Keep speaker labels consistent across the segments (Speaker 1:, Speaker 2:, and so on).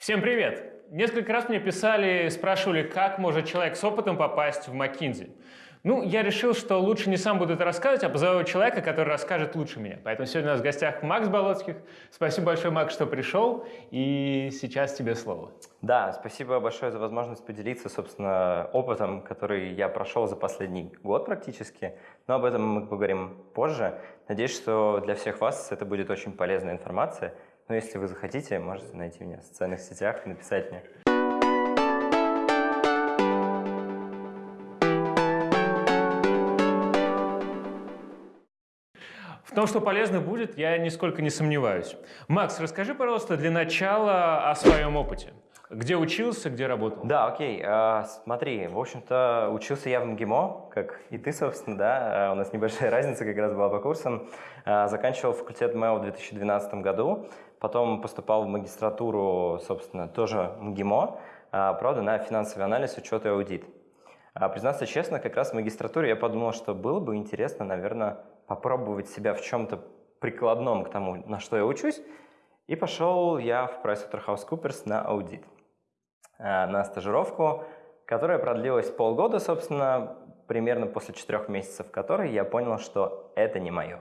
Speaker 1: Всем привет! Несколько раз мне писали, спрашивали, как может человек с опытом попасть в McKinsey. Ну, я решил, что лучше не сам буду это рассказывать, а позову человека, который расскажет лучше меня. Поэтому сегодня у нас в гостях Макс Болоцких. Спасибо большое, Макс, что пришел. И сейчас тебе слово.
Speaker 2: Да, спасибо большое за возможность поделиться, собственно, опытом, который я прошел за последний год практически. Но об этом мы поговорим позже. Надеюсь, что для всех вас это будет очень полезная информация. Но если вы захотите, можете найти меня в социальных сетях и написать мне.
Speaker 1: В том, что полезно будет, я нисколько не сомневаюсь. Макс, расскажи, пожалуйста, для начала о своем опыте. Где учился, где работал?
Speaker 2: Да, окей. А, смотри, в общем-то, учился я в МГИМО, как и ты, собственно, да. А, у нас небольшая разница как раз была по курсам. А, заканчивал факультет МЭО в 2012 году, потом поступал в магистратуру, собственно, тоже МГИМО, правда, на финансовый анализ, учет и аудит. Признаться честно, как раз в магистратуре я подумал, что было бы интересно, наверное, попробовать себя в чем-то прикладном к тому, на что я учусь, и пошел я в PricewaterhouseCoopers на аудит, э, на стажировку, которая продлилась полгода, собственно, примерно после четырех месяцев которой я понял, что это не мое.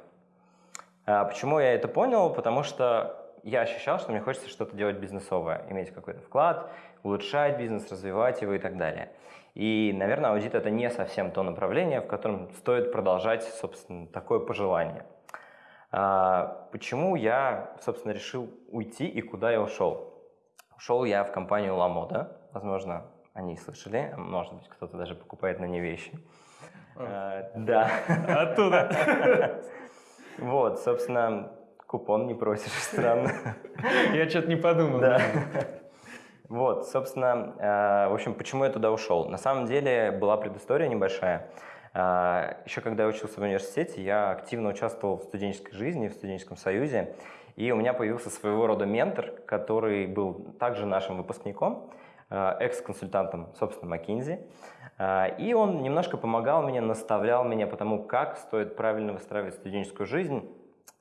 Speaker 2: А почему я это понял? Потому что я ощущал, что мне хочется что-то делать бизнесовое, иметь какой-то вклад, улучшать бизнес, развивать его и так далее. И, наверное, аудит – это не совсем то направление, в котором стоит продолжать, собственно, такое пожелание. А, почему я, собственно, решил уйти и куда я ушел? Ушел я в компанию LaModa, возможно, они слышали, может быть, кто-то даже покупает на ней вещи.
Speaker 1: А, да.
Speaker 2: Оттуда. Вот, собственно, купон не просишь, странно.
Speaker 1: Я что-то не подумал.
Speaker 2: Да. Вот, собственно, э, в общем, почему я туда ушел? На самом деле была предыстория небольшая. Э, Еще когда я учился в университете, я активно участвовал в студенческой жизни, в студенческом союзе, и у меня появился своего рода ментор, который был также нашим выпускником, э, экс-консультантом, собственно, McKinsey. И он немножко помогал мне, наставлял меня по тому, как стоит правильно выстраивать студенческую жизнь,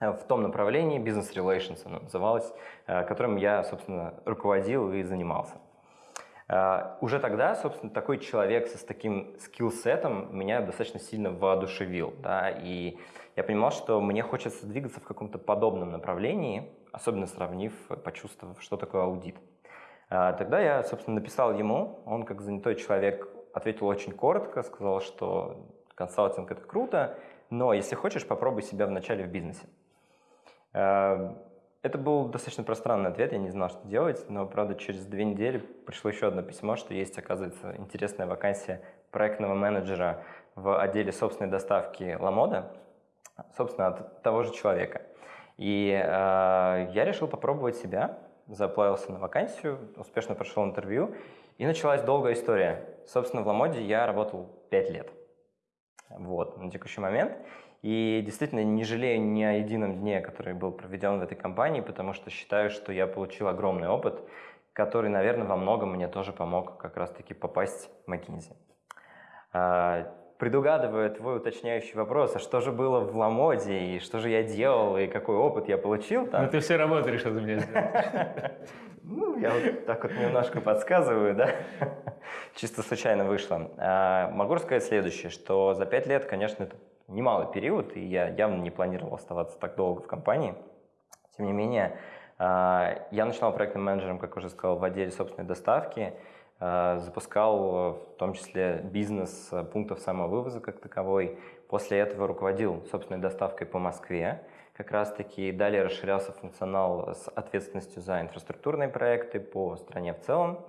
Speaker 2: в том направлении, бизнес relations оно называлось, э, которым я, собственно, руководил и занимался. Э, уже тогда, собственно, такой человек с таким скиллсетом меня достаточно сильно воодушевил. Да, и я понимал, что мне хочется двигаться в каком-то подобном направлении, особенно сравнив, почувствовав, что такое аудит. Тогда я, собственно, написал ему, он как занятой человек ответил очень коротко, сказал, что консалтинг – это круто, но если хочешь, попробуй себя вначале в бизнесе. Эм, это был достаточно пространный ответ, я не знал, что делать, но, правда, через две недели пришло еще одно письмо, что есть, оказывается, интересная вакансия проектного менеджера в отделе собственной доставки Ламода, собственно, от того же человека. И э, я решил попробовать себя, заплавился на вакансию, успешно прошел интервью, и началась долгая история. Собственно, в Ламоде я работал 5 лет. Вот, на текущий момент. И действительно не жалею ни о едином дне, который был проведен в этой компании, потому что считаю, что я получил огромный опыт, который, наверное, во многом мне тоже помог как раз-таки попасть в McKinsey. А, предугадывая твой уточняющий вопрос, а что же было в Ламоде, и что же я делал, и какой опыт я получил там?
Speaker 1: Ну ты все работы решил за меня сделать.
Speaker 2: Ну, я вот так вот немножко подсказываю, да? Чисто случайно вышло. А, могу рассказать следующее, что за пять лет, конечно, немалый период, и я явно не планировал оставаться так долго в компании. Тем не менее, а, я начинал проектным менеджером, как уже сказал, в отделе собственной доставки, а, запускал в том числе бизнес пунктов самовывоза как таковой. После этого руководил собственной доставкой по Москве. Как раз таки далее расширялся функционал с ответственностью за инфраструктурные проекты по стране в целом.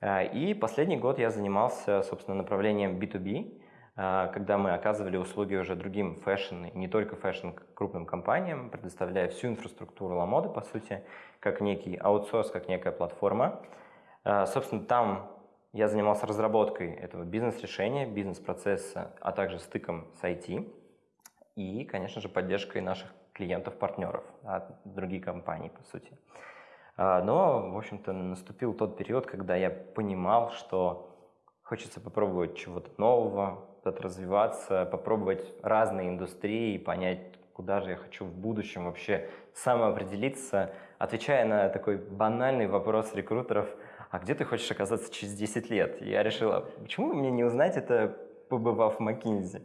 Speaker 2: А, и последний год я занимался, собственно, направлением B2B, а, когда мы оказывали услуги уже другим fashion, не только fashion крупным компаниям, предоставляя всю инфраструктуру Ламоды, по сути, как некий аутсорс, как некая платформа. А, собственно, там я занимался разработкой этого бизнес-решения, бизнес-процесса, а также стыком с IT и, конечно же, поддержкой наших клиентов-партнеров, а другие компании, по сути. А, но, в общем-то, наступил тот период, когда я понимал, что хочется попробовать чего-то нового, куда-то развиваться, попробовать разные индустрии, понять, куда же я хочу в будущем вообще самоопределиться, отвечая на такой банальный вопрос рекрутеров, а где ты хочешь оказаться через 10 лет? Я решила, почему мне не узнать это, побывав в Макинзи?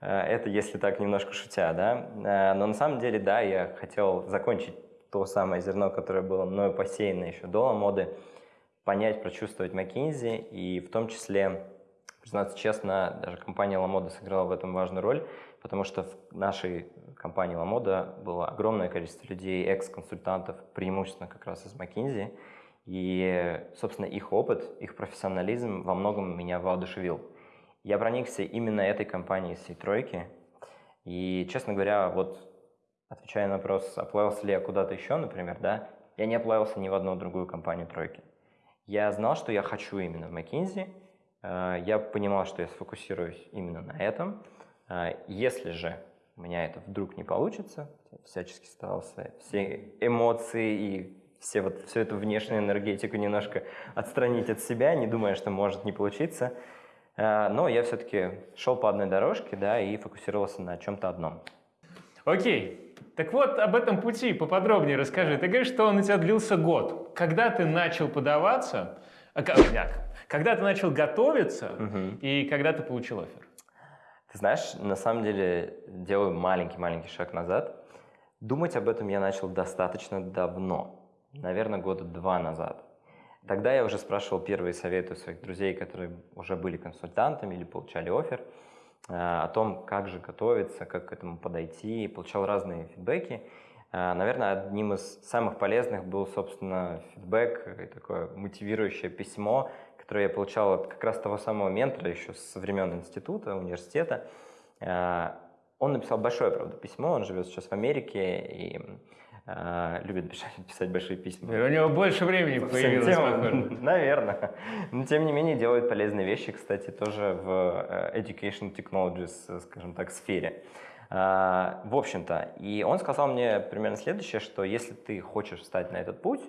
Speaker 2: Э, это если так немножко шутя, да. Э, но на самом деле, да, я хотел закончить то самое зерно, которое было мною посеяно еще до моды, понять, прочувствовать Макинзи и в том числе Признаться честно, даже компания LaModa сыграла в этом важную роль, потому что в нашей компании LaModa было огромное количество людей, экс-консультантов, преимущественно как раз из McKinsey, и, собственно, их опыт, их профессионализм во многом меня воодушевил. Я проникся именно этой компанией всей тройки, и, честно говоря, вот отвечая на вопрос, оплавился ли я куда-то еще, например, да, я не оплавился ни в одну другую компанию тройки. Я знал, что я хочу именно в McKinsey, я понимал, что я сфокусируюсь именно на этом. Э, если же у меня это вдруг не получится, всячески старался все эмоции и все вот, всю эту внешнюю энергетику немножко отстранить от себя, не думая, что может не получиться. Э, но я все-таки шел по одной дорожке, да, и фокусировался на чем-то одном.
Speaker 1: Окей. Так вот, об этом пути поподробнее расскажи. Ты говоришь, что он у тебя длился год. Когда ты начал подаваться, когда ты начал готовиться угу. и когда ты получил офер?
Speaker 2: Ты знаешь, на самом деле делаю маленький-маленький шаг назад. Думать об этом я начал достаточно давно, наверное, года два назад. Тогда я уже спрашивал первые советы у своих друзей, которые уже были консультантами или получали офер, э, о том, как же готовиться, как к этому подойти, получал разные фидбэки. Э, наверное, одним из самых полезных был, собственно, фидбэк и такое мотивирующее письмо, которое я получал от как раз того самого ментора еще со времен института, университета. Э, он написал большое, правда, письмо, он живет сейчас в Америке и э, любит писать большие письма.
Speaker 1: И у него больше времени появилось,
Speaker 2: темам, Наверное. Но, тем не менее, делает полезные вещи, кстати, тоже в э, Education Technologies, скажем так, сфере. В общем-то, и он сказал мне примерно следующее, что если ты хочешь встать на этот путь,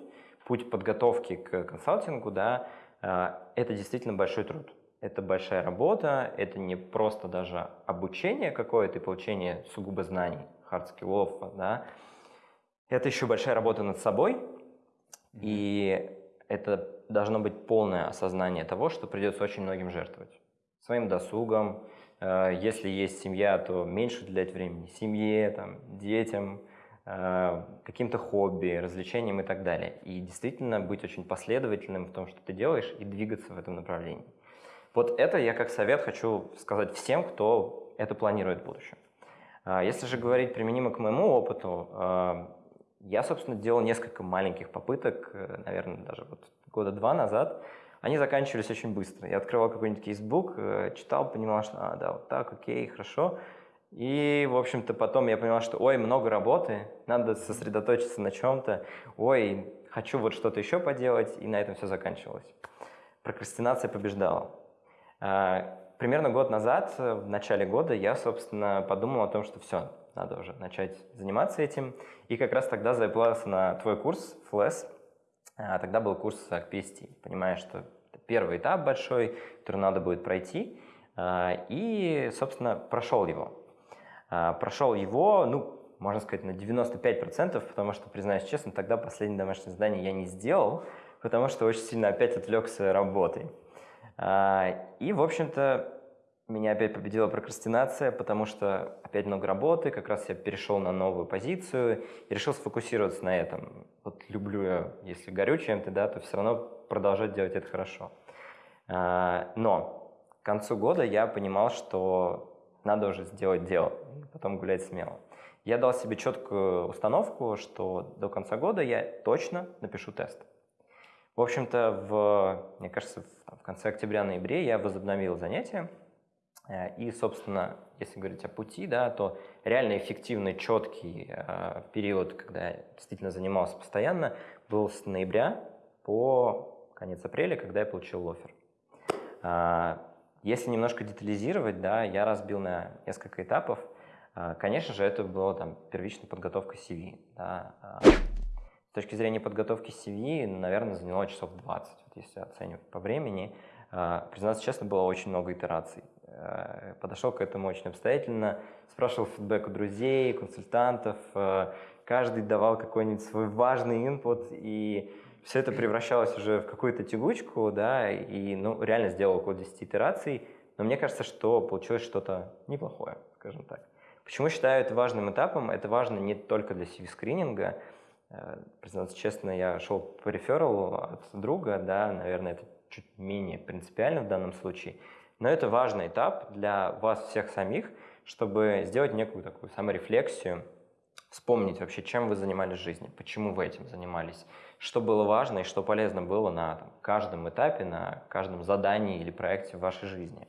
Speaker 2: путь подготовки к консалтингу, да, а, это действительно большой труд. Это большая работа, это не просто даже обучение какое-то и получение сугубо знаний, hard skills, да. Это еще большая работа над собой, и это должно быть полное осознание того, что придется очень многим жертвовать. Своим досугом, а, если есть семья, то меньше уделять времени семье, там, детям, Э, каким-то хобби, развлечениям и так далее. И действительно быть очень последовательным в том, что ты делаешь, и двигаться в этом направлении. Вот это я как совет хочу сказать всем, кто это планирует в будущем. А, если же говорить применимо к моему опыту, э, я, собственно, делал несколько маленьких попыток, э, наверное, даже вот года два назад. Они заканчивались очень быстро. Я открывал какой-нибудь кейсбук, читал, понимал, что а, да, вот так, окей, хорошо. И, в общем-то, потом я понял, что, ой, много работы, надо сосредоточиться на чем-то, ой, хочу вот что-то еще поделать, и на этом все заканчивалось. Прокрастинация побеждала. А, примерно год назад, в начале года, я, собственно, подумал о том, что все, надо уже начать заниматься этим. И как раз тогда заплатился на твой курс, FLES. А, тогда был курс PST. Понимаешь, что первый этап большой, который надо будет пройти. А, и, собственно, прошел его. А, прошел его, ну, можно сказать, на 95%, потому что, признаюсь честно, тогда последнее домашнее задание я не сделал, потому что очень сильно опять отвлекся работой. А, и, в общем-то, меня опять победила прокрастинация, потому что опять много работы, как раз я перешел на новую позицию и решил сфокусироваться на этом. Вот люблю я, если горю чем-то, да, то все равно продолжать делать это хорошо. А, но к концу года я понимал, что надо уже сделать дело, потом гулять смело. Я дал себе четкую установку, что до конца года я точно напишу тест. В общем-то, в, мне кажется, в, в конце октября-ноябре я возобновил занятия. Э, и, собственно, если говорить о пути, да, то реально эффективный, четкий э, период, когда я действительно занимался постоянно, был с ноября по конец апреля, когда я получил офер. Э, если немножко детализировать, да, я разбил на несколько этапов. А, конечно же, это была там первичная подготовка CV. Да. А, с точки зрения подготовки CV, наверное, заняло часов 20, вот если оценивать по времени. А, признаться честно, было очень много итераций. Э, подошел к этому очень обстоятельно, спрашивал фидбэк у друзей, консультантов, э, каждый давал какой-нибудь свой важный инпут, и все это превращалось уже в какую-то тягучку, да, и ну, реально сделал около 10 итераций, но мне кажется, что получилось что-то неплохое, скажем так. Почему считаю это важным этапом? Это важно не только для CV-скрининга. Э, признаться честно, я шел по рефералу от друга, да, наверное, это чуть менее принципиально в данном случае, но это важный этап для вас всех самих, чтобы сделать некую такую саморефлексию, вспомнить вообще, чем вы занимались в жизни, почему вы этим занимались, что было важно и что полезно было на там, каждом этапе, на каждом задании или проекте в вашей жизни.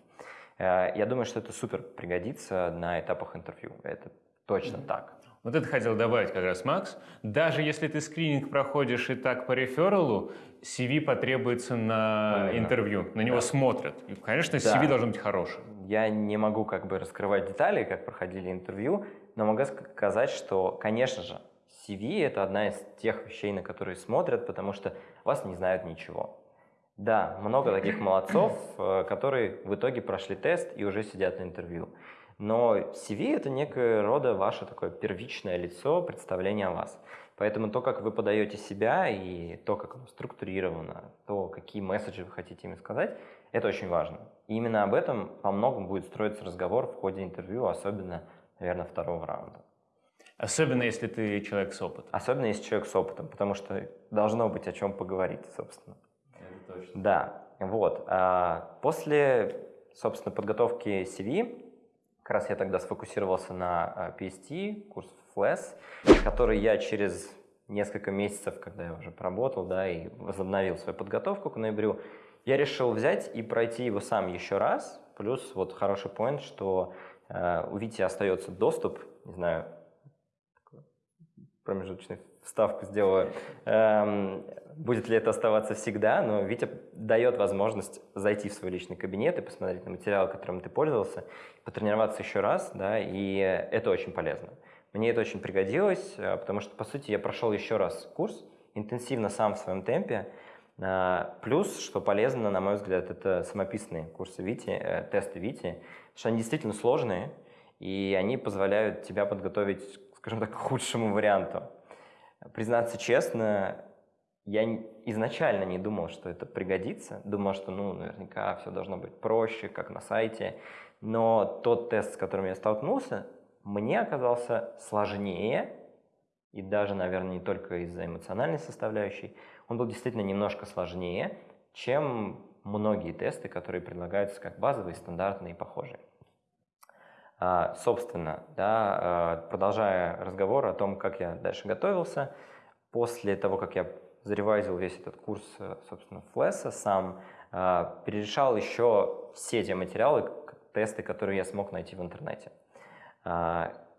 Speaker 2: Э, я думаю, что это супер пригодится на этапах интервью. Это точно mm-hmm. так.
Speaker 1: Вот это хотел добавить как раз Макс. Даже если ты скрининг проходишь и так по рефералу, CV потребуется на Именно. интервью, на него да. смотрят. И, конечно, CV да. должен быть хорошим.
Speaker 2: Я не могу как бы раскрывать детали, как проходили интервью, но могу сказать, что, конечно же, CV – это одна из тех вещей, на которые смотрят, потому что вас не знают ничего. Да, много таких молодцов, э, которые в итоге прошли тест и уже сидят на интервью. Но CV – это некое рода ваше такое первичное лицо, представление о вас. Поэтому то, как вы подаете себя и то, как оно структурировано, то, какие месседжи вы хотите им сказать, это очень важно. И именно об этом по многому будет строиться разговор в ходе интервью, особенно, наверное, второго раунда.
Speaker 1: Особенно, если ты человек с опытом.
Speaker 2: Особенно, если человек с опытом, потому что должно быть о чем поговорить, собственно.
Speaker 1: Это точно.
Speaker 2: Да, вот. А после, собственно, подготовки CV, как раз я тогда сфокусировался на а, PST, курс FLES, который я через несколько месяцев, когда я уже поработал, да, и возобновил свою подготовку к ноябрю, я решил взять и пройти его сам еще раз. Плюс вот хороший point, что э, у Вити остается доступ, не знаю, промежуточную вставку сделаю, эм, будет ли это оставаться всегда, но Витя дает возможность зайти в свой личный кабинет и посмотреть на материал, которым ты пользовался, потренироваться еще раз, да, и это очень полезно. Мне это очень пригодилось, э, потому что, по сути, я прошел еще раз курс, интенсивно сам в своем темпе. А, плюс, что полезно, на мой взгляд, это самописные курсы Вити, э, тесты Вити, потому что они действительно сложные, и они позволяют тебя подготовить, скажем так, к худшему варианту. Признаться честно, я изначально не думал, что это пригодится. Думал, что, ну, наверняка все должно быть проще, как на сайте. Но тот тест, с которым я столкнулся, мне оказался сложнее, и даже, наверное, не только из-за эмоциональной составляющей, он был действительно немножко сложнее, чем многие тесты, которые предлагаются как базовые, стандартные и похожие. А, собственно, да, а, продолжая разговор о том, как я дальше готовился, после того, как я заревайзил весь этот курс, собственно, Флеса сам, а, перерешал еще все те материалы, тесты, которые я смог найти в интернете.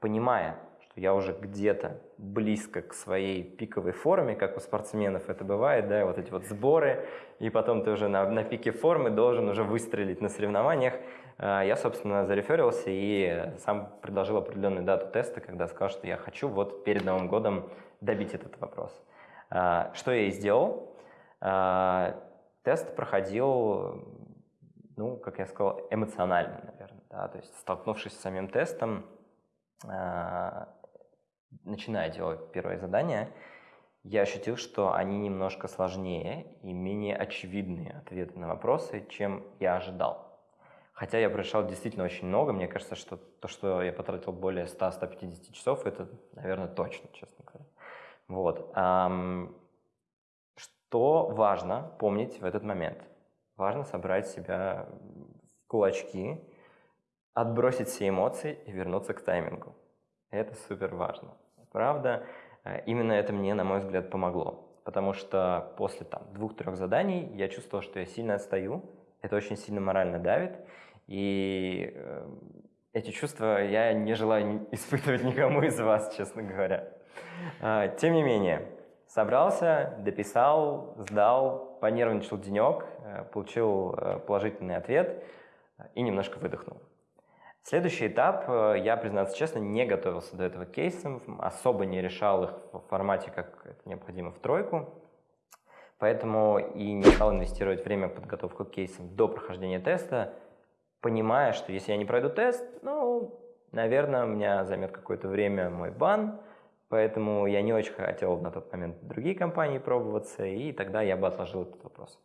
Speaker 2: Понимая, что я уже где-то близко к своей пиковой форме, как у спортсменов это бывает, да, вот эти вот сборы, и потом ты уже на, на пике формы должен уже выстрелить на соревнованиях, а, я, собственно, зареферился и сам предложил определенную дату теста, когда сказал, что я хочу вот перед Новым годом добить этот вопрос. А, что я и сделал. Тест проходил, ну, как я сказал, эмоционально, наверное. Да? То есть, столкнувшись с самим тестом, а, начиная делать первое задание, я ощутил, что они немножко сложнее и менее очевидные ответы на вопросы, чем я ожидал. Хотя я прорешал действительно очень много, мне кажется, что то, что я потратил более 100-150 часов, это, наверное, точно, честно говоря. Вот. Что важно помнить в этот момент? Важно собрать себя в кулачки, отбросить все эмоции и вернуться к таймингу. Это супер важно. Правда, э, именно это мне, на мой взгляд, помогло. Потому что после там, двух-трех заданий я чувствовал, что я сильно отстаю. Это очень сильно морально давит. И э, эти чувства я не желаю испытывать никому из вас, честно говоря. Э, тем не менее, собрался, дописал, сдал, понервничал денек, э, получил положительный ответ и немножко выдохнул. Следующий этап, э, я, признаться честно, не готовился до этого кейсом, особо не решал их в формате, как это необходимо в тройку, поэтому и не стал инвестировать время в подготовку кейсам до прохождения теста, понимая, что если я не пройду тест, ну, наверное, у меня займет какое-то время мой бан, поэтому я не очень хотел на тот момент другие компании пробоваться, и тогда я бы отложил этот вопрос.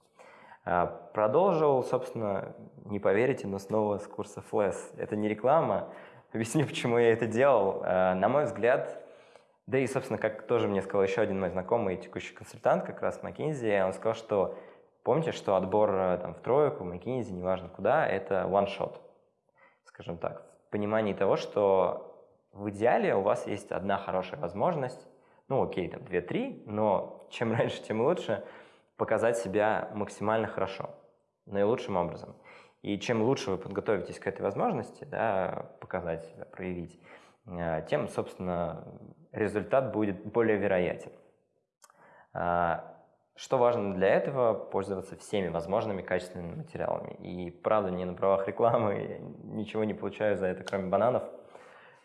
Speaker 2: А, продолжил, собственно, не поверите, но снова с курса FLES. Это не реклама, объясню, почему я это делал. А, на мой взгляд, да и, собственно, как тоже мне сказал еще один мой знакомый текущий консультант, как раз McKinsey, он сказал, что помните, что отбор э, там, в тройку, McKinsey, неважно куда, это one shot, скажем так, в понимании того, что в идеале у вас есть одна хорошая возможность, ну окей, там две-три, но чем раньше, тем лучше, показать себя максимально хорошо, наилучшим образом. И чем лучше вы подготовитесь к этой возможности, да, показать себя, проявить, э, тем, собственно, результат будет более вероятен. А, что важно для этого? Пользоваться всеми возможными качественными материалами. И правда, не на правах рекламы, ничего не получаю за это, кроме бананов.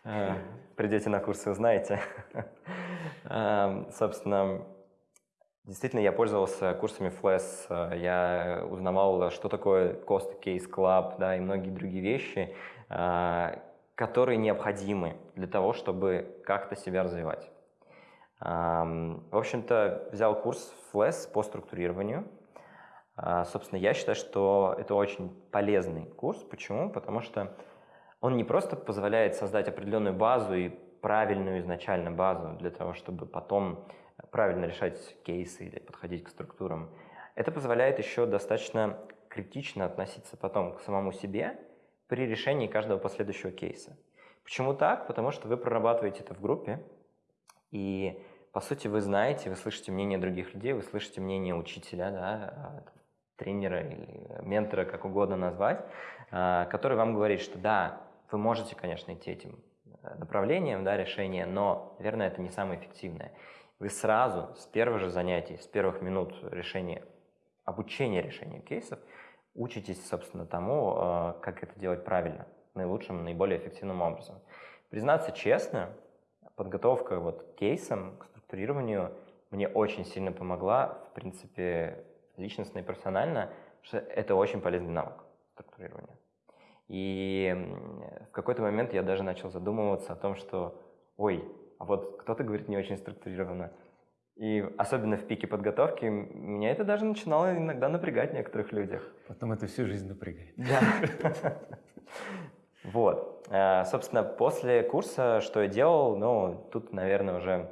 Speaker 2: А, придете на курсы, узнаете. А, собственно, действительно, я пользовался курсами FLES, я узнавал, что такое Cost Case Club, да, и многие другие вещи, которые необходимы для того, чтобы как-то себя развивать. В общем-то, взял курс FLES по структурированию. А, собственно, я считаю, что это очень полезный курс. Почему? Потому что он не просто позволяет создать определенную базу и правильную изначально базу для того, чтобы потом правильно решать кейсы или подходить к структурам. Это позволяет еще достаточно критично относиться потом к самому себе при решении каждого последующего кейса. Почему так? Потому что вы прорабатываете это в группе, и по сути вы знаете, вы слышите мнение других людей, вы слышите мнение учителя, да, а, тренера или ментора, как угодно назвать, а, который вам говорит, что да, вы можете, конечно, идти этим э, направлением да, решения, но, наверное, это не самое эффективное. Вы сразу, с первого же занятия, с первых минут решения, обучения решения кейсов, учитесь, собственно, тому, э, как это делать правильно, наилучшим, наиболее эффективным образом. Признаться честно, подготовка вот к кейсам, к структурированию мне очень сильно помогла, в принципе, личностно и профессионально, что это очень полезный навык структурирования. И в какой-то момент я даже начал задумываться о том, что, ой, а вот кто-то говорит не очень структурированно, и особенно в пике подготовки меня это даже начинало иногда напрягать в некоторых людях.
Speaker 1: Потом это всю жизнь напрягает.
Speaker 2: Да. Вот. Э, собственно, после курса, что я делал, ну, тут, наверное, уже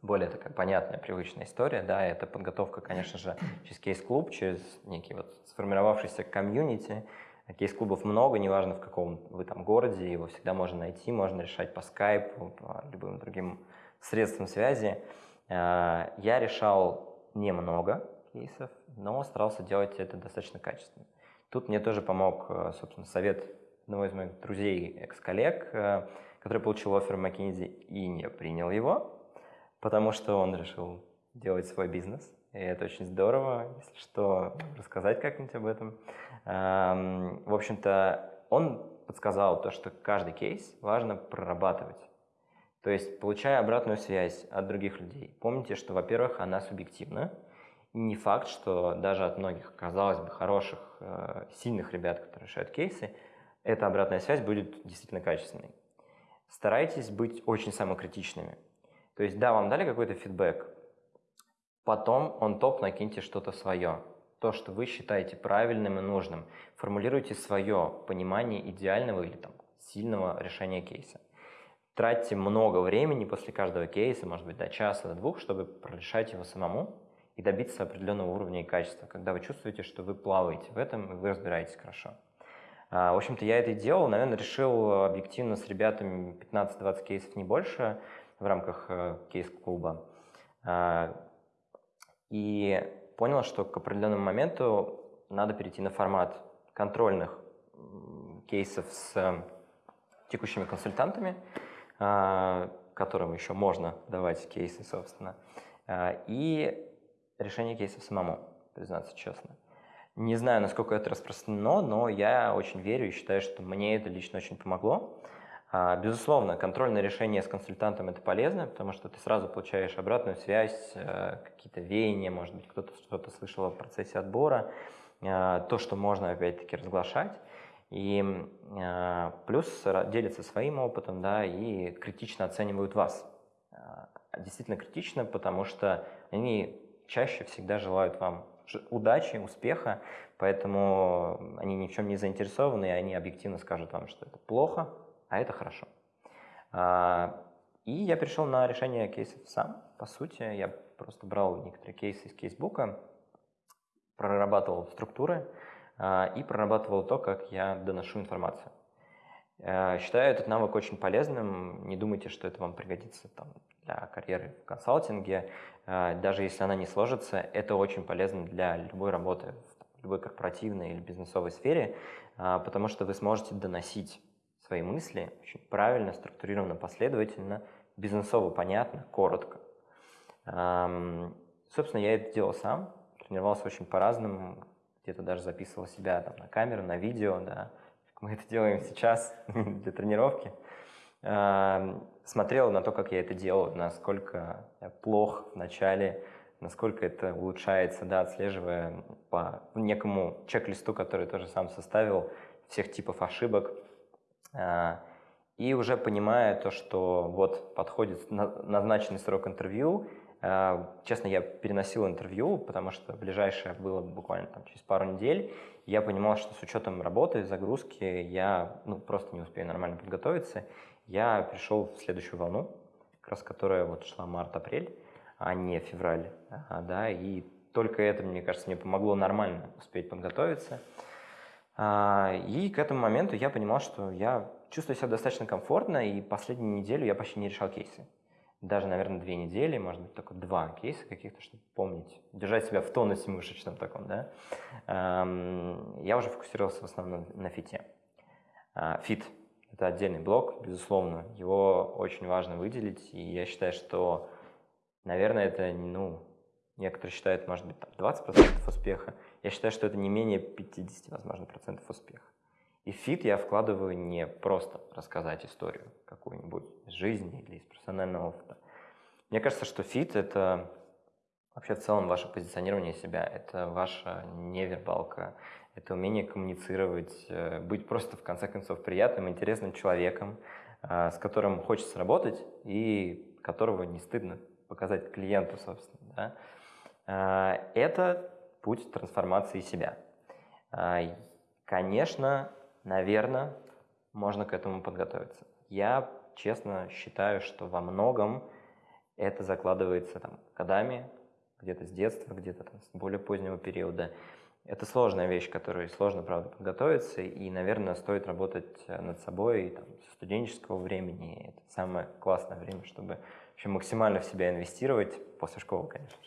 Speaker 2: более такая понятная, привычная история, да, это подготовка, конечно же, через кейс-клуб, через некий вот сформировавшийся комьюнити. Кейс-клубов много, неважно в каком вы там городе, его всегда можно найти, можно решать по скайпу, по любым другим средствам связи. Э, я решал немного кейсов, но старался делать это достаточно качественно. Тут мне тоже помог, э, собственно, совет одного из моих друзей, экс-коллег, э, который получил офер в McKinsey и не принял его, потому что он решил делать свой бизнес. И это очень здорово, если что, рассказать как-нибудь об этом. Эм, в общем-то, он подсказал то, что каждый кейс важно прорабатывать. То есть, получая обратную связь от других людей, помните, что, во-первых, она субъективна, и не факт, что даже от многих, казалось бы, хороших, э, сильных ребят, которые решают кейсы, эта обратная связь будет действительно качественной. Старайтесь быть очень самокритичными. То есть, да, вам дали какой-то фидбэк, потом он топ накиньте что-то свое, то, что вы считаете правильным и нужным. Формулируйте свое понимание идеального или там, сильного решения кейса тратьте много времени после каждого кейса, может быть, до часа, до двух, чтобы прорешать его самому и добиться определенного уровня и качества, когда вы чувствуете, что вы плаваете в этом и вы разбираетесь хорошо. А, в общем-то, я это и делал. Наверное, решил объективно с ребятами 15-20 кейсов, не больше, в рамках э, кейс-клуба. А, и понял, что к определенному моменту надо перейти на формат контрольных кейсов с текущими консультантами, а, которым еще можно давать кейсы, собственно, а, и решение кейсов самому, признаться честно. Не знаю, насколько это распространено, но я очень верю и считаю, что мне это лично очень помогло. А, безусловно, контрольное решение с консультантом – это полезно, потому что ты сразу получаешь обратную связь, какие-то веяния, может быть, кто-то что-то слышал о процессе отбора, то, что можно, опять-таки, разглашать. И э, плюс делятся своим опытом, да, и критично оценивают вас. Действительно критично, потому что они чаще всегда желают вам удачи, успеха, поэтому они ни в чем не заинтересованы, и они объективно скажут вам, что это плохо, а это хорошо. А, и я пришел на решение кейсов сам, по сути. Я просто брал некоторые кейсы из кейсбука, прорабатывал структуры, а, и прорабатывал то, как я доношу информацию. Э, считаю этот навык очень полезным. Не думайте, что это вам пригодится там, для карьеры в консалтинге. Даже если она не сложится, это очень полезно для любой работы в любой корпоративной или бизнесовой сфере, потому что вы сможете доносить свои мысли очень правильно, структурированно, последовательно, бизнесово понятно, коротко. Собственно, я это делал сам, тренировался очень по-разному, где-то даже записывал себя там, на камеру, на видео, да, как мы это делаем сейчас для тренировки. Смотрел на то, как я это делал, насколько я плох в начале, насколько это улучшается, да, отслеживая по некому чек-листу, который тоже сам составил, всех типов ошибок. А, и уже понимая то, что вот подходит назначенный срок интервью, Э, честно, я переносил интервью, потому что ближайшее было буквально там, через пару недель. Я понимал, что с учетом работы, загрузки, я ну, просто не успею нормально подготовиться. Я пришел в следующую волну, как раз которая вот шла март-апрель, а не февраль. Да, и только это, мне кажется, мне помогло нормально успеть подготовиться. А, и к этому моменту я понимал, что я чувствую себя достаточно комфортно, и последнюю неделю я почти не решал кейсы. Даже, наверное, две недели, может быть, только два кейса каких-то, чтобы помнить, держать себя в тонусе мышечном таком, да, я уже фокусировался в основном на fit е. А, fit – это отдельный блок, безусловно, его очень важно выделить, и я считаю, что, наверное, это, ну, некоторые считают, может быть, там 20% успеха, я считаю, что это не менее 50, возможно, процентов успеха. И в fit я вкладываю не просто рассказать историю какую-нибудь из жизни или из профессионального опыта. Мне кажется, что фит – это вообще в целом ваше позиционирование себя, это ваша невербалка, это умение коммуницировать, э, быть просто, в конце концов, приятным, интересным человеком, э, с которым хочется работать и которого не стыдно показать клиенту, собственно. Да? Э, это путь трансформации себя. Конечно, наверное, можно к этому подготовиться. Я честно считаю, что во многом это закладывается там, годами, где-то с детства, где-то там, с более позднего периода. Это сложная вещь, которой сложно, правда, подготовиться, и, наверное, стоит работать над собой там, со студенческого времени. Это самое классное время, чтобы вообще максимально в себя инвестировать, после школы, конечно.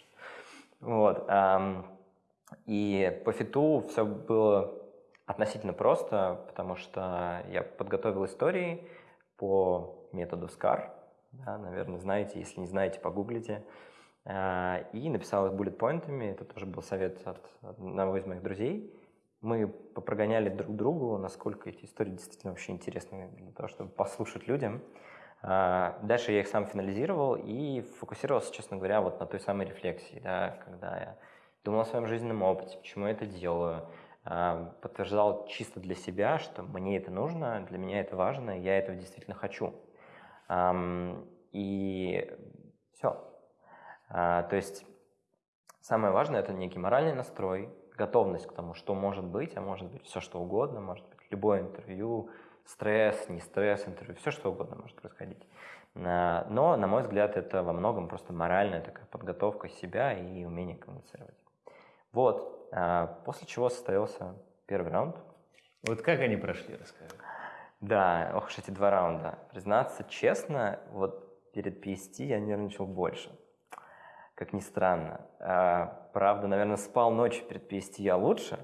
Speaker 2: Вот. И по фиту все было относительно просто, потому что я подготовил истории по методу SCAR, да, наверное, знаете, если не знаете, погуглите, а, и написал их буллет-поинтами, это тоже был совет от одного из моих друзей. Мы попрогоняли друг другу, насколько эти истории действительно вообще интересны для того, чтобы послушать людям. А, дальше я их сам финализировал и фокусировался, честно говоря, вот на той самой рефлексии, да, когда я думал о своем жизненном опыте, почему я это делаю, а, подтверждал чисто для себя, что мне это нужно, для меня это важно, я этого действительно хочу. И все. А, то есть самое важное – это некий моральный настрой, готовность к тому, что может быть, а может быть все что угодно, может быть любое интервью, стресс, не стресс, интервью, все что угодно может происходить. А, но, на мой взгляд, это во многом просто моральная такая подготовка себя и умение коммуницировать. Вот, а, после чего состоялся первый раунд.
Speaker 1: Вот как они прошли, расскажи.
Speaker 2: Да, ох уж эти два раунда. Признаться честно, вот перед PST я нервничал больше. Как ни странно. А, правда, наверное, спал ночью перед PST я лучше,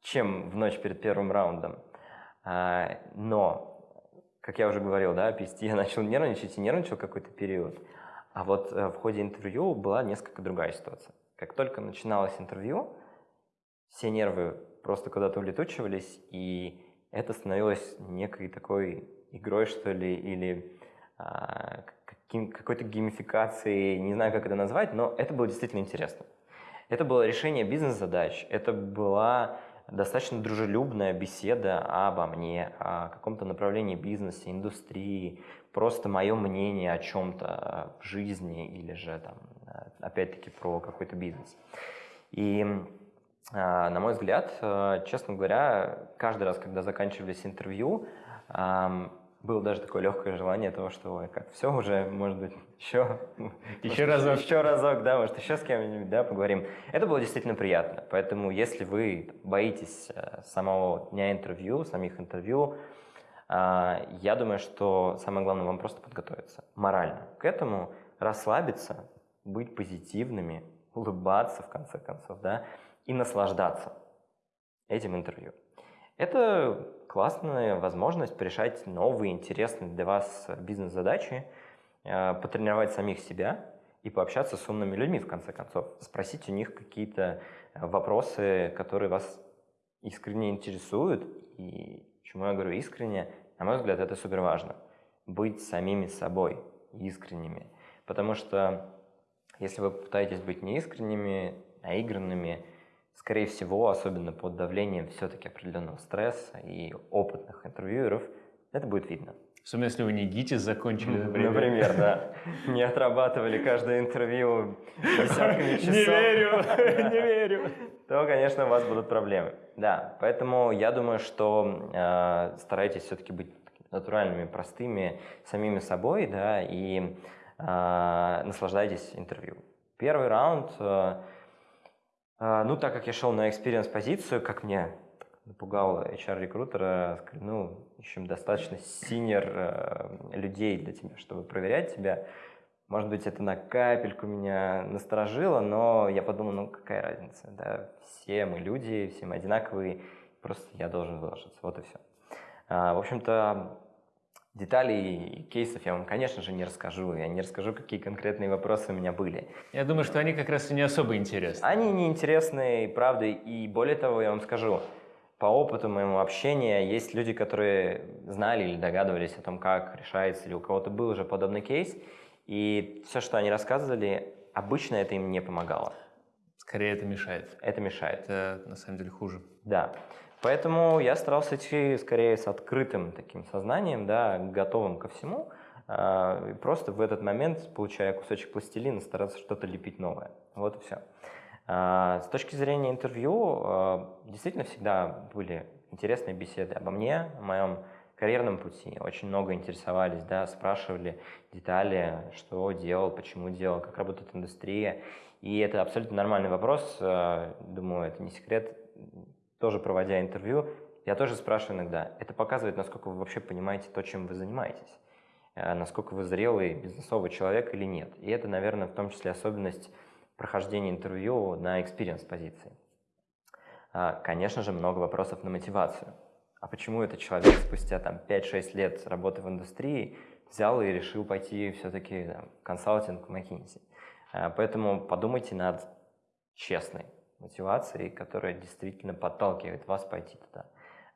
Speaker 2: чем в ночь перед первым раундом. А, но, как я уже говорил, да, PST я начал нервничать и нервничал какой-то период. А вот э, в ходе интервью была несколько другая ситуация. Как только начиналось интервью, все нервы просто куда-то улетучивались, и это становилось некой такой игрой, что ли, или а, какой-то геймификацией, не знаю, как это назвать, но это было действительно интересно. Это было решение бизнес-задач, это была достаточно дружелюбная беседа обо мне, о каком-то направлении бизнеса, индустрии, просто мое мнение о чем-то в жизни или же там, опять-таки про какой-то бизнес. И на мой взгляд, честно говоря, каждый раз, когда заканчивались интервью, было даже такое легкое желание того, что ой, как все уже, может быть, еще,
Speaker 1: еще разок.
Speaker 2: Еще разок, да, может, еще с кем-нибудь, да, поговорим. Это было действительно приятно. Поэтому, если вы боитесь э, самого дня интервью, самих интервью, я думаю, что самое главное вам просто подготовиться морально к этому, расслабиться, быть позитивными, улыбаться в конце концов, да, и наслаждаться этим интервью. Это классная возможность решать новые, интересные для вас бизнес-задачи, э, потренировать самих себя и пообщаться с умными людьми, в конце концов. Спросить у них какие-то э, вопросы, которые вас искренне интересуют. И почему я говорю искренне? На мой взгляд, это супер важно. Быть самими собой, искренними. Потому что если вы пытаетесь быть неискренними, наигранными, скорее всего, особенно под давлением все-таки определенного стресса и опытных интервьюеров, это будет видно.
Speaker 1: Особенно если вы не ГИТИС закончили,
Speaker 2: например. Например, да. Не отрабатывали каждое интервью десятками часов.
Speaker 1: Не верю, не верю.
Speaker 2: То, конечно, у вас будут проблемы. Да, поэтому я думаю, что э, старайтесь все-таки быть натуральными, простыми, самими собой, да, и наслаждайтесь интервью. Первый раунд э, а, ну, так как я шел на experience-позицию, как мне напугал HR-рекрутера, ну, в общем, достаточно синер э, людей для тебя, чтобы проверять тебя. Может быть, это на капельку меня насторожило, но я подумал, ну, какая разница, да, все мы люди, все мы одинаковые, просто я должен выложиться, вот и все. А, в общем-то, Деталей кейсов я вам, конечно же, не расскажу. Я не расскажу, какие конкретные вопросы у меня были.
Speaker 1: Я думаю, что они как раз и не особо интересны.
Speaker 2: Они не интересны, правда. И более того, я вам скажу, по опыту моему общения есть люди, которые знали или догадывались о том, как решается, или у кого-то был уже подобный кейс. И все, что они рассказывали, обычно это им не помогало.
Speaker 1: Скорее это мешает.
Speaker 2: Это мешает.
Speaker 1: Это на самом деле хуже.
Speaker 2: Да. Поэтому я старался идти скорее с открытым таким сознанием, да, готовым ко всему, э, просто в этот момент, получая кусочек пластилина, стараться что-то лепить новое. Вот и все. Э, с точки зрения интервью, э, действительно всегда были интересные беседы обо мне, о моем карьерном пути. Очень много интересовались, да, спрашивали детали, что делал, почему делал, как работает индустрия. И это абсолютно нормальный вопрос. Думаю, это не секрет тоже проводя интервью, я тоже спрашиваю иногда, это показывает, насколько вы вообще понимаете то, чем вы занимаетесь, э, насколько вы зрелый бизнесовый человек или нет. И это, наверное, в том числе особенность прохождения интервью на experience позиции. А, конечно же, много вопросов на мотивацию. А почему этот человек спустя там, 5-6 лет работы в индустрии взял и решил пойти все-таки в консалтинг в McKinsey? А, поэтому подумайте над честной мотивацией, которая действительно подталкивает вас пойти туда.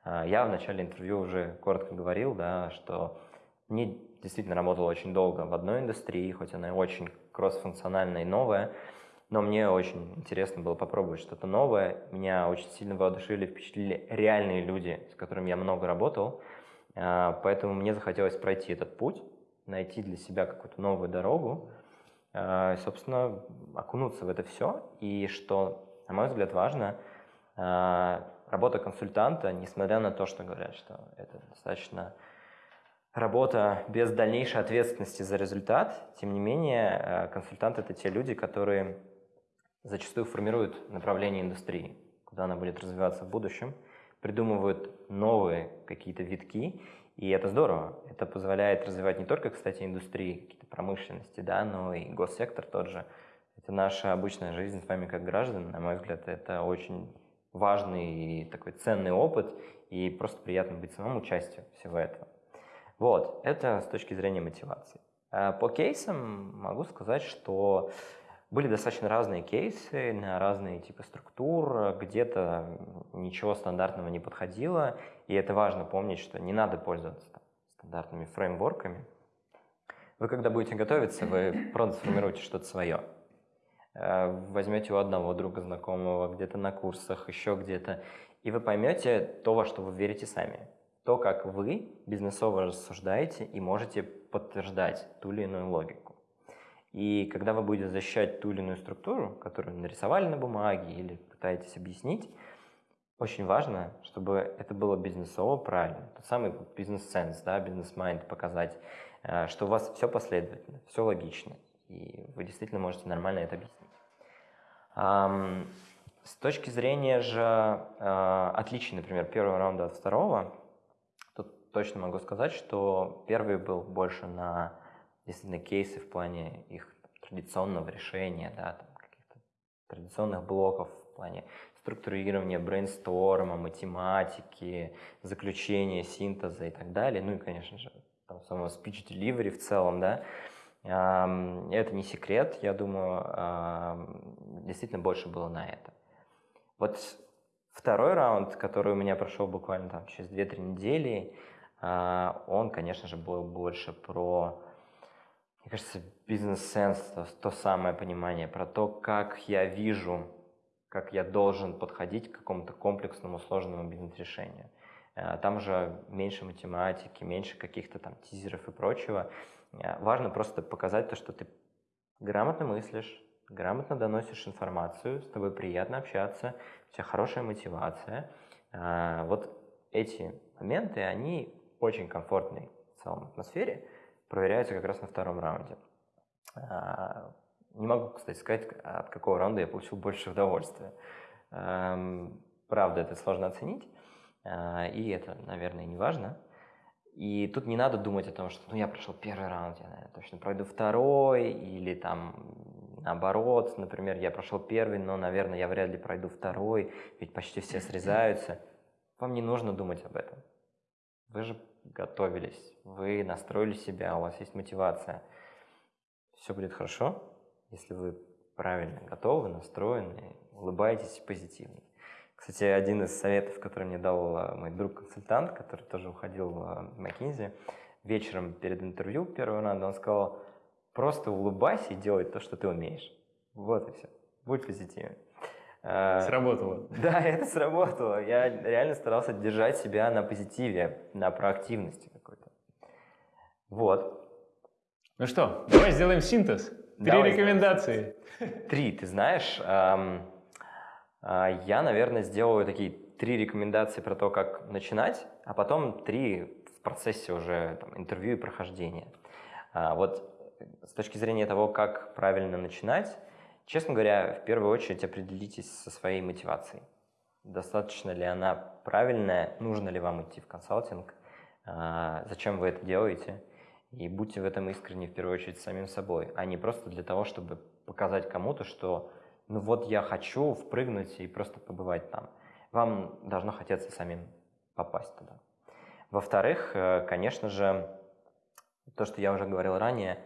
Speaker 2: А, я в начале интервью уже коротко говорил, да, что мне действительно работал очень долго в одной индустрии, хоть она и очень кроссфункциональная и новая, но мне очень интересно было попробовать что-то новое. Меня очень сильно воодушевили, впечатлили реальные люди, с которыми я много работал. А, поэтому мне захотелось пройти этот путь, найти для себя какую-то новую дорогу, а, собственно, окунуться в это все. И что на мой взгляд, важно. А, работа консультанта, несмотря на то, что говорят, что это достаточно работа без дальнейшей ответственности за результат, тем не менее, а, консультанты – это те люди, которые зачастую формируют направление индустрии, куда она будет развиваться в будущем, придумывают новые какие-то витки, и это здорово. Это позволяет развивать не только, кстати, индустрии, какие-то промышленности, да, но и госсектор тот же – это наша обычная жизнь с вами как граждан. На мой взгляд, это очень важный и такой ценный опыт, и просто приятно быть самому частью всего этого. Вот, это с точки зрения мотивации. А по кейсам могу сказать, что были достаточно разные кейсы на разные типы структур, где-то ничего стандартного не подходило, и это важно помнить, что не надо пользоваться там, стандартными фреймворками. Вы когда будете готовиться, вы просто сформируете что-то свое. Э, возьмете у одного друга знакомого, где-то на курсах, еще где-то, и вы поймете то, во что вы верите сами. То, как вы бизнесово рассуждаете и можете подтверждать ту или иную логику. И когда вы будете защищать ту или иную структуру, которую нарисовали на бумаге или пытаетесь объяснить, очень важно, чтобы это было бизнесово правильно. Тот самый бизнес-сенс, да, бизнес-майнд показать, э, что у вас все последовательно, все логично, и вы действительно можете нормально это объяснить. С точки зрения же э, отличий, например, первого раунда от второго, тут точно могу сказать, что первый был больше на действительно кейсы в плане их традиционного решения, да, там, каких-то традиционных блоков в плане структурирования, брейнсторма, математики, заключения, синтеза и так далее. Ну и, конечно же, там, самого speech delivery в целом, да. Это не секрет, я думаю, действительно больше было на это. Вот второй раунд, который у меня прошел буквально там через 2-3 недели, а, он, конечно же, был больше про, мне кажется, бизнес-сенс, то, то самое понимание, про то, как я вижу, как я должен подходить к какому-то комплексному, сложному бизнес-решению. А, там же меньше математики, меньше каких-то там тизеров и прочего. А, важно просто показать то, что ты грамотно мыслишь, грамотно доносишь информацию, с тобой приятно общаться, у тебя хорошая мотивация. А, вот эти моменты, они очень комфортной в целом атмосфере проверяются как раз на втором раунде. А, не могу, кстати, сказать, от какого раунда я получил больше удовольствия. Правда, это сложно оценить, и это, наверное, не важно. И тут не надо думать о том, что ну, я прошел первый раунд, я, наверное, точно пройду второй, или там наоборот, например, я прошел первый, но, наверное, я вряд ли пройду второй, ведь почти все срезаются. Вам не нужно думать об этом. Вы же готовились, вы настроили себя, у вас есть мотивация. Все будет хорошо, если вы правильно готовы, настроены, улыбаетесь позитивно. Кстати, один из советов, который мне дал а, мой друг-консультант, который тоже уходил в McKinsey, вечером перед интервью первого раунда, он сказал, просто улыбайся и делай то, что ты умеешь. Вот и все. Будь позитивен.
Speaker 1: А, сработало.
Speaker 2: Да, это сработало. Я реально старался держать себя на позитиве, на проактивности какой-то. Вот.
Speaker 1: Ну что, давай сделаем синтез. Три давай рекомендации.
Speaker 2: Три, ты знаешь. Эм, я, наверное, сделаю такие три рекомендации про то, как начинать, а потом три в процессе уже там, интервью и прохождения. А, вот с точки зрения того, как правильно начинать, честно говоря, в первую очередь определитесь со своей мотивацией. Достаточно ли она правильная, нужно ли вам идти в консалтинг, а, зачем вы это делаете, и будьте в этом искренне в первую очередь самим собой, а не просто для того, чтобы показать кому-то, что ну вот я хочу впрыгнуть и просто побывать там. Вам должно хотеться самим попасть туда. Во-вторых, э, конечно же, то, что я уже говорил ранее,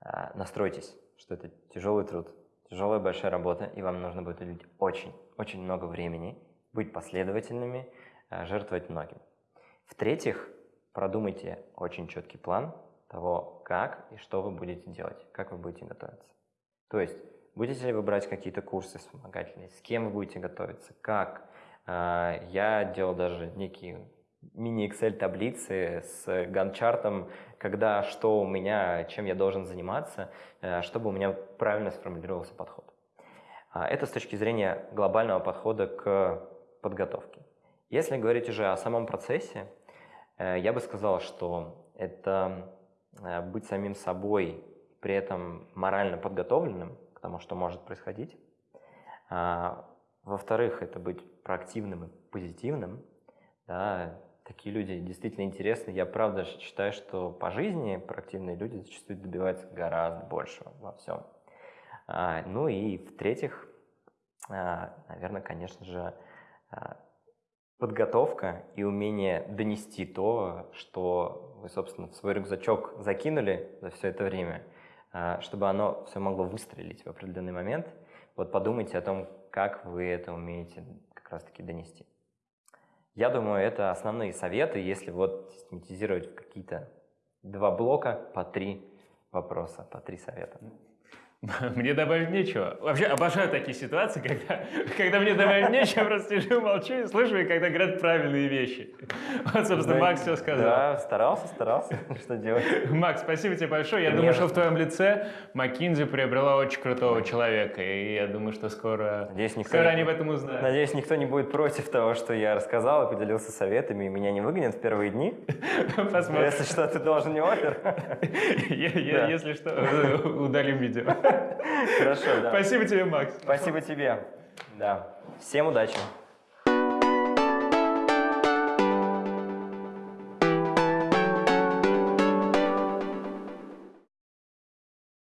Speaker 2: а, настройтесь, что это тяжелый труд, тяжелая большая работа, и вам нужно будет уделить очень, очень много времени, быть последовательными, а, жертвовать многим. В-третьих, продумайте очень четкий план того, как и что вы будете делать, как вы будете готовиться. То есть, будете ли вы брать какие-то курсы вспомогательные, с кем вы будете готовиться, как. А, я делал даже некие мини-Excel таблицы с ганчартом, когда, что у меня, чем я должен заниматься, э, чтобы у меня правильно сформулировался подход. А, это с точки зрения глобального подхода к подготовке. Если говорить уже о самом процессе, э, я бы сказал, что это э, быть самим собой, при этом морально подготовленным к тому, что может происходить. А, во-вторых, это быть проактивным и позитивным, да, такие люди действительно интересны. Я правда считаю, что по жизни проактивные люди зачастую добиваются гораздо большего во всем. А, ну и в-третьих, а, наверное, конечно же, подготовка и умение донести то, что вы, собственно, в свой рюкзачок закинули за все это время, чтобы оно все могло выстрелить в определенный момент. Вот подумайте о том, как вы это умеете как раз-таки донести. Я думаю, это основные советы, если вот систематизировать в какие-то два блока по три вопроса, по три совета.
Speaker 1: Мне добавить нечего. Вообще обожаю такие ситуации, когда, когда мне добавить нечего, просто сижу, молчу и слушаю, когда говорят правильные вещи. Вот, собственно,
Speaker 2: Да,
Speaker 1: Макс все сказал.
Speaker 2: Да, старался, старался. Что делать?
Speaker 1: Макс, спасибо тебе большое. Я думаю, что в твоем лице McKinsey приобрела очень крутого человека. И я думаю, что скоро,
Speaker 2: Надеюсь, никто
Speaker 1: скоро
Speaker 2: не-
Speaker 1: они об этом узнают.
Speaker 2: Надеюсь, никто не будет против того, что я рассказал и поделился советами, и меня не выгонят в первые дни.
Speaker 1: Посмотрим.
Speaker 2: Если что, ты должен не опер.
Speaker 1: Если что, удалим видео.
Speaker 2: Хорошо, да.
Speaker 1: Спасибо тебе, Макс.
Speaker 2: Спасибо тебе. Да. Всем удачи.